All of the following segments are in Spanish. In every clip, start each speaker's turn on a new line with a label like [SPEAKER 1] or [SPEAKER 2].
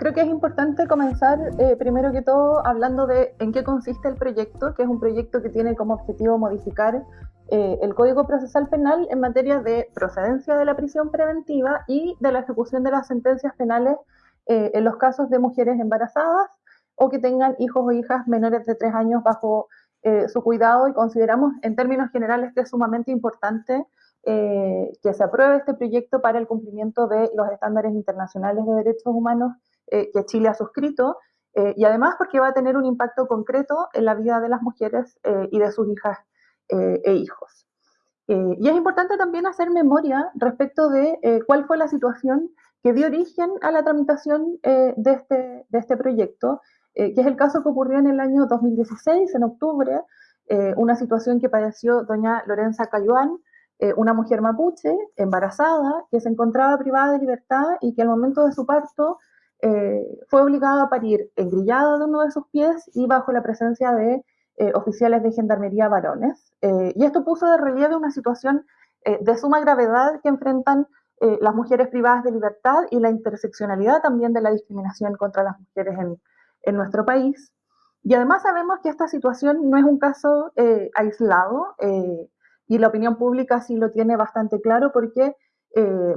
[SPEAKER 1] creo que es importante comenzar eh, primero que todo hablando de en qué consiste el proyecto, que es un proyecto que tiene como objetivo modificar eh, el Código Procesal Penal en materia de procedencia de la prisión preventiva y de la ejecución de las sentencias penales eh, en los casos de mujeres embarazadas o que tengan hijos o hijas menores de tres años bajo su cuidado. Y consideramos en términos generales que es sumamente importante que se apruebe este proyecto para el cumplimiento de los estándares internacionales de derechos humanos eh, que Chile ha suscrito eh, y además porque va a tener un impacto concreto en la vida de las mujeres y de sus hijas e hijos. y es importante también hacer memoria respecto de cuál fue la situación que dio origen a la tramitación de, este, de este proyecto, que es el caso que ocurrió en el año 2016, en octubre, una situación que padeció doña Lorenza Cayuán, eh, una mujer mapuche embarazada que se encontraba privada de libertad y que al momento de su parto eh, fue obligada a parir engrillada de uno de sus pies y bajo la presencia de eh, oficiales de gendarmería varones. y esto puso de relieve una situación de suma gravedad que enfrentan las mujeres privadas de libertad y la interseccionalidad también de la discriminación contra las mujeres en, en nuestro país. Y además sabemos que esta situación no es un caso aislado y la opinión pública sí lo tiene bastante claro porque eh,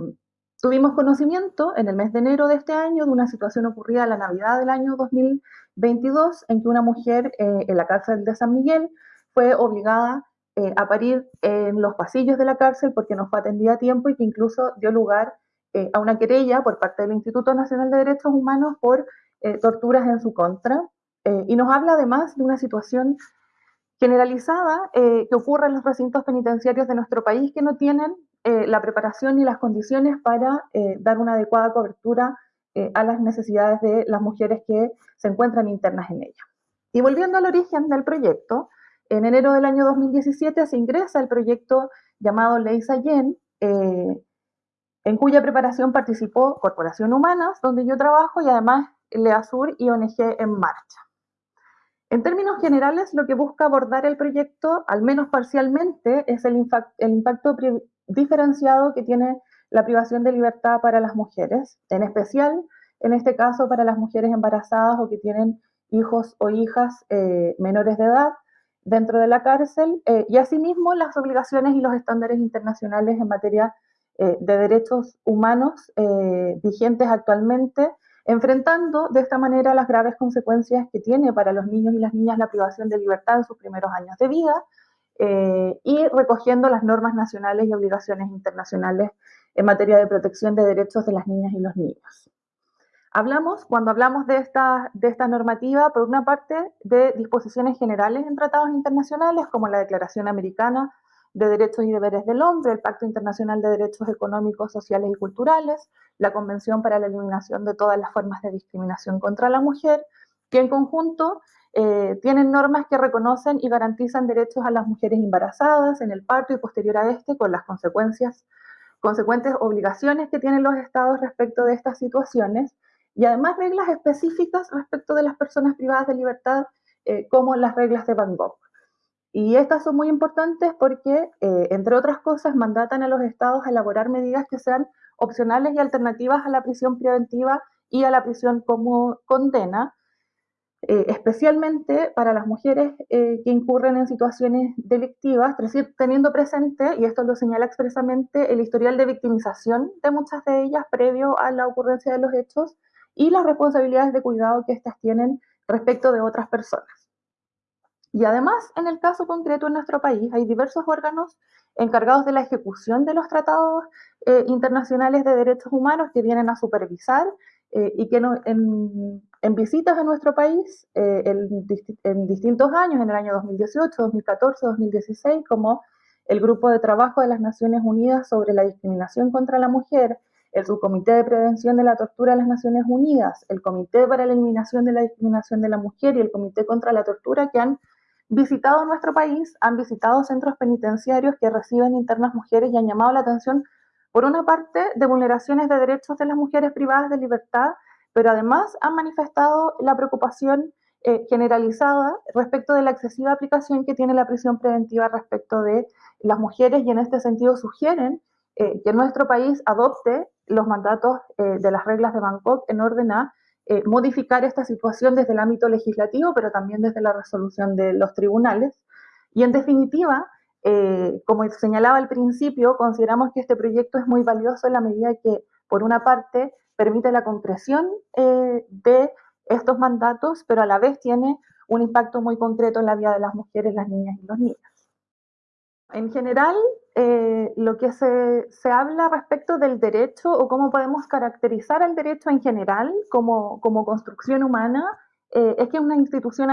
[SPEAKER 1] tuvimos conocimiento en el mes de enero de este año de una situación ocurrida a la Navidad del año 2022 en que una mujer eh, en la cárcel de San Miguel fue obligada eh, a parir en los pasillos de la cárcel porque no fue atendida a tiempo y que incluso dio lugar a una querella por parte del Instituto Nacional de Derechos Humanos por torturas en su contra. y nos habla además de una situación generalizada eh, que ocurre en los recintos penitenciarios de nuestro país que no tienen eh, la preparación ni las condiciones para eh, dar una adecuada cobertura a las necesidades de las mujeres que se encuentran internas en ella. Y volviendo al origen del proyecto, en enero del año 2017 se ingresa el proyecto llamado Ley Sayen, en cuya preparación participó Corporación Humanas, donde yo trabajo, y además LEASUR y ONG En Marcha. En términos generales, lo que busca abordar el proyecto, al menos parcialmente, es el, impacto diferenciado que tiene la privación de libertad para las mujeres, en especial, en este caso, para las mujeres embarazadas o que tienen hijos o hijas eh, menores de edad dentro de la cárcel, eh, y asimismo las obligaciones y los estándares internacionales en materia eh, de derechos humanos vigentes actualmente enfrentando de esta manera las graves consecuencias que tiene para los niños y las niñas la privación de libertad en sus primeros años de vida eh, y recogiendo las normas nacionales y obligaciones internacionales en materia de protección de derechos de las niñas y los niños. Hablamos, cuando hablamos de esta, de esta normativa, por una parte, de disposiciones generales en tratados internacionales, como la Declaración Americana de Derechos y Deberes del Hombre, el Pacto Internacional de Derechos Económicos, Sociales y Culturales, la Convención para la Eliminación de todas las formas de discriminación contra la mujer, que en conjunto eh, tienen normas que reconocen y garantizan derechos a las mujeres embarazadas en el parto y posterior a este, con las consecuencias, consecuentes obligaciones que tienen los estados respecto de estas situaciones, y además reglas específicas respecto de las personas privadas de libertad, eh, como las reglas de Bangkok. Y estas son muy importantes porque, eh, entre otras cosas, mandatan a los estados a elaborar medidas que sean opcionales y alternativas a la prisión preventiva y a la prisión como condena, eh, especialmente para las mujeres eh, que incurren en situaciones delictivas, teniendo presente, y esto lo señala expresamente, el historial de victimización de muchas de ellas previo a la ocurrencia de los hechos y las responsabilidades de cuidado que éstas tienen respecto de otras personas. Y además, en el caso concreto en nuestro país, hay diversos órganos encargados de la ejecución de los tratados eh, internacionales de derechos humanos que vienen a supervisar eh, y que en, visitas a nuestro país eh, en, distintos años, en el año 2018, 2014, 2016, como el Grupo de Trabajo de las Naciones Unidas sobre la Discriminación contra la Mujer, el Subcomité de Prevención de la Tortura de las Naciones Unidas, el Comité para la Eliminación de la Discriminación de la Mujer y el Comité contra la Tortura, que han visitado nuestro país, han visitado centros penitenciarios que reciben internas mujeres y han llamado la atención, por una parte, de vulneraciones de derechos de las mujeres privadas de libertad, pero además han manifestado la preocupación eh, generalizada respecto de la excesiva aplicación que tiene la prisión preventiva respecto de las mujeres y en este sentido sugieren eh, que nuestro país adopte los mandatos eh, de las reglas de Bangkok en orden a modificar esta situación desde el ámbito legislativo, pero también desde la resolución de los tribunales. Y en definitiva, como señalaba al principio, consideramos que este proyecto es muy valioso en la medida que, por una parte, permite la concreción de estos mandatos, pero a la vez tiene un impacto muy concreto en la vida de las mujeres, las niñas y los niños. En general, eh, lo que se, se, habla respecto del derecho o cómo podemos caracterizar el derecho en general como, como construcción humana eh, es que es una institución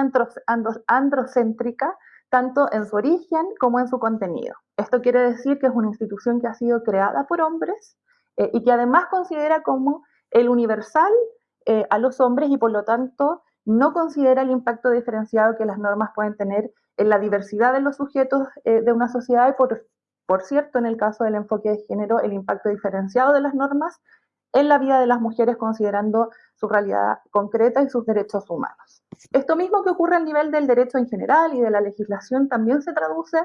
[SPEAKER 1] androcéntrica tanto en su origen como en su contenido. Esto quiere decir que es una institución que ha sido creada por hombres eh, y que además considera como el universal a los hombres y por lo tanto no considera el impacto diferenciado que las normas pueden tener en la diversidad de los sujetos eh, de una sociedad y por, por cierto, en el caso del enfoque de género, el impacto diferenciado de las normas en la vida de las mujeres considerando su realidad concreta y sus derechos humanos. Esto mismo que ocurre a nivel del derecho en general y de la legislación también se traduce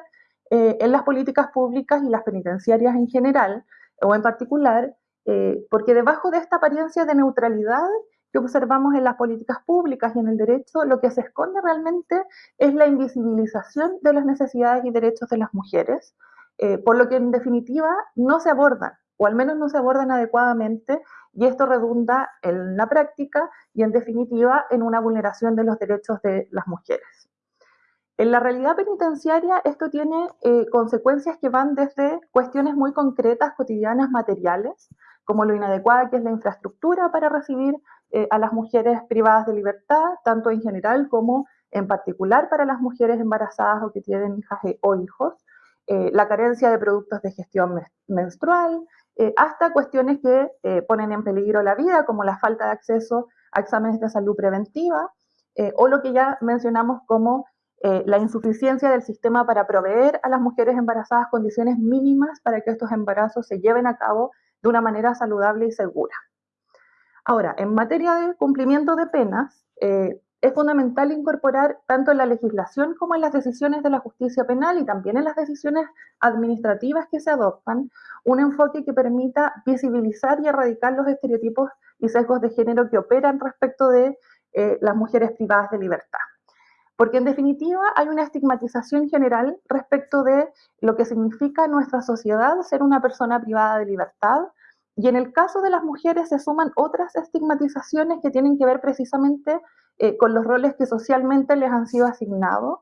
[SPEAKER 1] eh, en las políticas públicas y las penitenciarias en general, o en particular, eh, porque debajo de esta apariencia de neutralidad que observamos en las políticas públicas y en el derecho, lo que se esconde realmente es la invisibilización de las necesidades y derechos de las mujeres, eh, por lo que en definitiva no se abordan, o al menos no se abordan adecuadamente, y esto redunda en la práctica y en definitiva en una vulneración de los derechos de las mujeres. En la realidad penitenciaria esto tiene eh, consecuencias que van desde cuestiones muy concretas, cotidianas, materiales, como lo inadecuada que es la infraestructura para recibir eh, a las mujeres privadas de libertad, tanto en general como en particular para las mujeres embarazadas o que tienen hijas e, o hijos, eh, la carencia de productos de gestión menstrual, eh, hasta cuestiones que ponen en peligro la vida, como la falta de acceso a exámenes de salud preventiva, o lo que ya mencionamos como la insuficiencia del sistema para proveer a las mujeres embarazadas condiciones mínimas para que estos embarazos se lleven a cabo de una manera saludable y segura. Ahora, en materia de cumplimiento de penas, eh, es fundamental incorporar tanto en la legislación como en las decisiones de la justicia penal y también en las decisiones administrativas que se adoptan, un enfoque que permita visibilizar y erradicar los estereotipos y sesgos de género que operan respecto de eh, las mujeres privadas de libertad. Porque en definitiva hay una estigmatización general respecto de lo que significa en nuestra sociedad ser una persona privada de libertad, y en el caso de las mujeres se suman otras estigmatizaciones que tienen que ver precisamente eh, con los roles que socialmente les han sido asignados.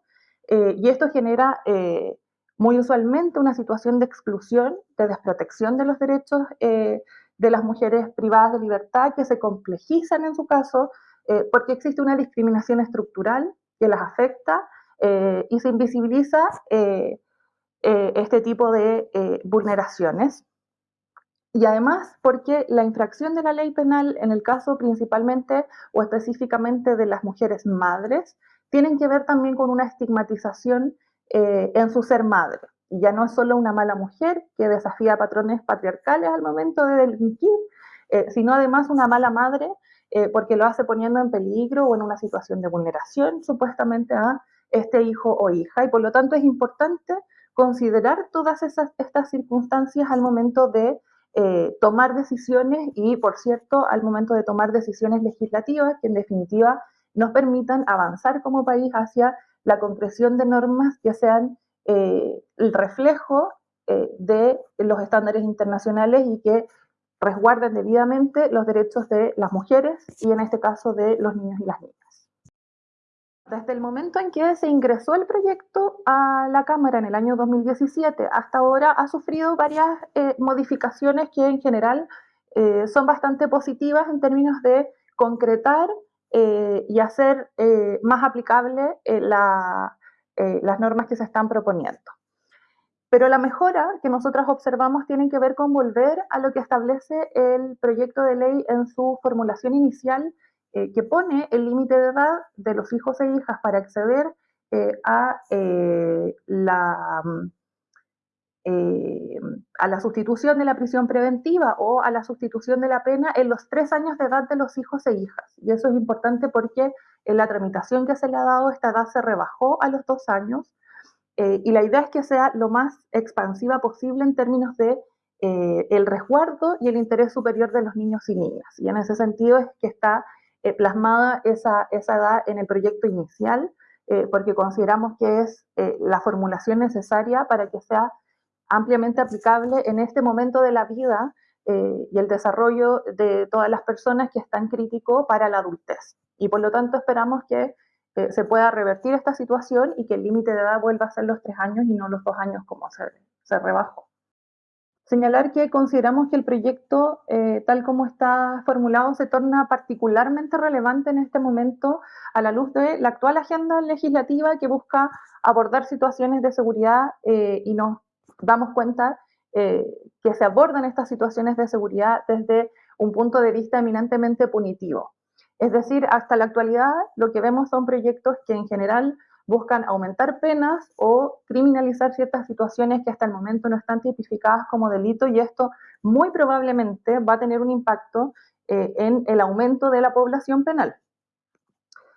[SPEAKER 1] Eh, y esto genera eh, muy usualmente una situación de exclusión, de desprotección de los derechos de las mujeres privadas de libertad que se complejizan en su caso porque existe una discriminación estructural que las afecta y se invisibiliza este tipo de vulneraciones y además porque la infracción de la ley penal, en el caso principalmente o específicamente de las mujeres madres, tienen que ver también con una estigmatización eh, en su ser madre. Y ya no es solo una mala mujer que desafía patrones patriarcales al momento de delinquir, eh, sino además una mala madre eh, porque lo hace poniendo en peligro o en una situación de vulneración supuestamente a este hijo o hija. Y por lo tanto es importante considerar todas esas, estas circunstancias al momento de eh, tomar decisiones y, por cierto, al momento de tomar decisiones legislativas que en definitiva nos permitan avanzar como país hacia la concreción de normas que sean eh, el reflejo eh, de los estándares internacionales y que resguarden debidamente los derechos de las mujeres y en este caso de los niños y las niñas. Desde el momento en que se ingresó el proyecto a la Cámara en el año 2017 hasta ahora ha sufrido varias eh, modificaciones que en general eh, son bastante positivas en términos de concretar eh, y hacer más aplicable las normas que se están proponiendo. Pero la mejora que nosotros observamos tiene que ver con volver a lo que establece el proyecto de ley en su formulación inicial eh, que pone el límite de edad de los hijos e hijas para acceder eh, a, eh, la, mm, a la sustitución de la prisión preventiva o a la sustitución de la pena en los tres años de edad de los hijos e hijas. Y eso es importante porque en la tramitación que se le ha dado esta edad se rebajó a los dos años y la idea es que sea lo más expansiva posible en términos de el resguardo y el interés superior de los niños y niñas. Y en ese sentido es que está eh, plasmada esa, esa edad en el proyecto inicial, eh, porque consideramos que es eh, la formulación necesaria para que sea ampliamente aplicable en este momento de la vida y el desarrollo de todas las personas que están crítico para la adultez. Y por lo tanto esperamos que se pueda revertir esta situación y que el límite de edad vuelva a ser los tres años y no los dos años como se, se rebajó. Señalar que consideramos que el proyecto, eh, tal como está formulado, se torna particularmente relevante en este momento a la luz de la actual agenda legislativa que busca abordar situaciones de seguridad eh, y nos damos cuenta eh, que se abordan estas situaciones de seguridad desde un punto de vista eminentemente punitivo. Es decir, hasta la actualidad lo que vemos son proyectos que en general buscan aumentar penas o criminalizar ciertas situaciones que hasta el momento no están tipificadas como delito y esto muy probablemente va a tener un impacto eh, en el aumento de la población penal.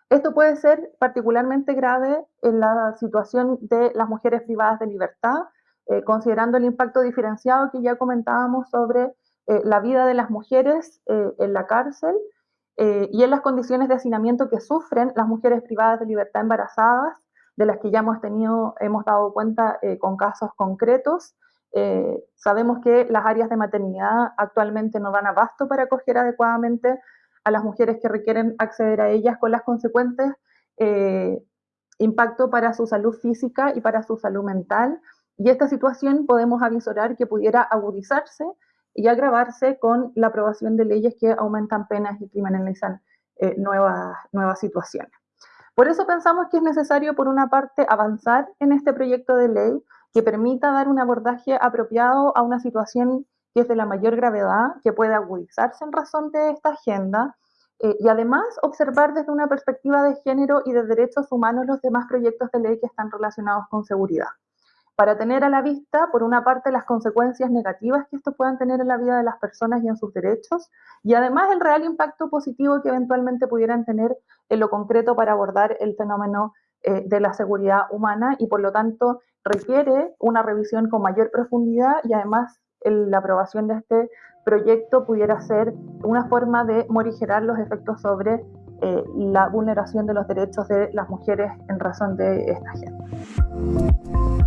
[SPEAKER 1] Esto puede ser particularmente grave en la situación de las mujeres privadas de libertad, eh, considerando el impacto diferenciado que ya comentábamos sobre eh, la vida de las mujeres en la cárcel eh, y en las condiciones de hacinamiento que sufren las mujeres privadas de libertad embarazadas, de las que ya hemos tenido, hemos dado cuenta eh, con casos concretos. Eh, sabemos que las áreas de maternidad actualmente no dan abasto para acoger adecuadamente a las mujeres que requieren acceder a ellas con las consecuentes impacto para su salud física y para su salud mental. Y esta situación podemos avisorar que pudiera agudizarse y agravarse con la aprobación de leyes que aumentan penas y criminalizan eh, nuevas, nuevas situaciones. Por eso pensamos que es necesario, por una parte, avanzar en este proyecto de ley que permita dar un abordaje apropiado a una situación que es de la mayor gravedad, que puede agudizarse en razón de esta agenda, eh, y además observar desde una perspectiva de género y de derechos humanos los demás proyectos de ley que están relacionados con seguridad para tener a la vista, por una parte, las consecuencias negativas que esto puedan tener en la vida de las personas y en sus derechos, y además el real impacto positivo que eventualmente pudieran tener en lo concreto para abordar el fenómeno eh, de la seguridad humana y por lo tanto requiere una revisión con mayor profundidad y además la aprobación de este proyecto pudiera ser una forma de morigerar los efectos sobre eh, la vulneración de los derechos de las mujeres en razón de esta agenda.